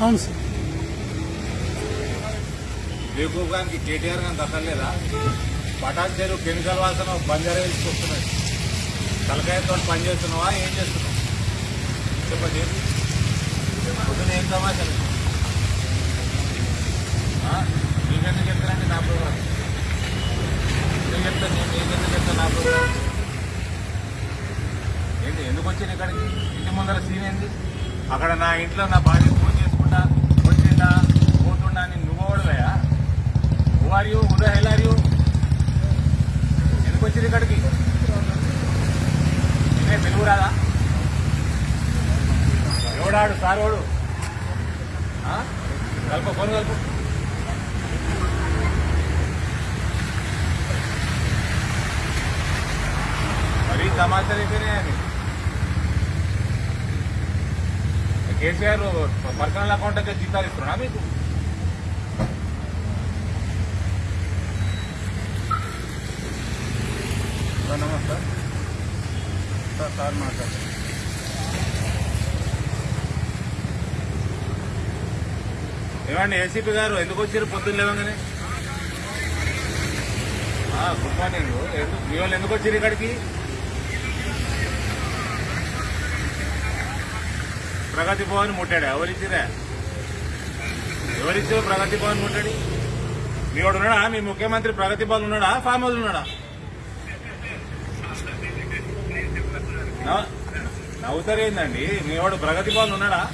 అవును సార్. బేకూఫ్ గానికి కేటీఆర్ కానీ దక్కలేదా? పటాన్ చెరువు కెమికల్ వాసన బంజారా వేసి వస్తున్నాయి తలకాయతో పని చేస్తున్నావా? ఏం చేస్తున్నావు? చెప్పండి. పొద్దున ఏం సమాచారం ఏంటి ఎందుకు వచ్చాను ఇక్కడికి? ఇంటి ముందర సీన్ ఏంది? అక్కడ నా ఇంట్లో నా భార్య ఫోన్ చేసుకుంటా వచ్చిందా పోతుండా అని నువ్వు ఓడవయా who are you hell are you ఎందుకు వచ్చింది ఇక్కడికి? నేనే తెలుగు రాదా? ఎవడాడు? సారోడు? కలుపు ఫోన్ కలుపు. మరీ సమాచారం అయితేనే అని కేసీఆర్ పర్సనల్ అకౌంట్ అయితే జీతాలు ఇస్తున్నా మీకు సార్ నమస్తే సార్ సార్ మాట్లాడు ఏమండి ఏసీపీ గారు ఎందుకు వచ్చారు? పొద్దున్న లేవగానే? Good morning. ఎందుకు మీ వాళ్ళు ఎందుకు వచ్చారు ఇక్కడికి? ప్రగతి భవన్ ముట్టాడు? ఎవరిచ్చిరా ఎవరిచ్చారు ప్రగతి భవన్ ముట్టాడు? మీ వాడు ఉన్నాడా? మీ ముఖ్యమంత్రి ప్రగతి భవన్ ఉన్నాడా? ఫామ్ హౌస్ ఉన్నాడా? నవ్వు- నవ్వుతారేందండి? మీ వాడు ప్రగతి భవన్ ఉన్నాడా?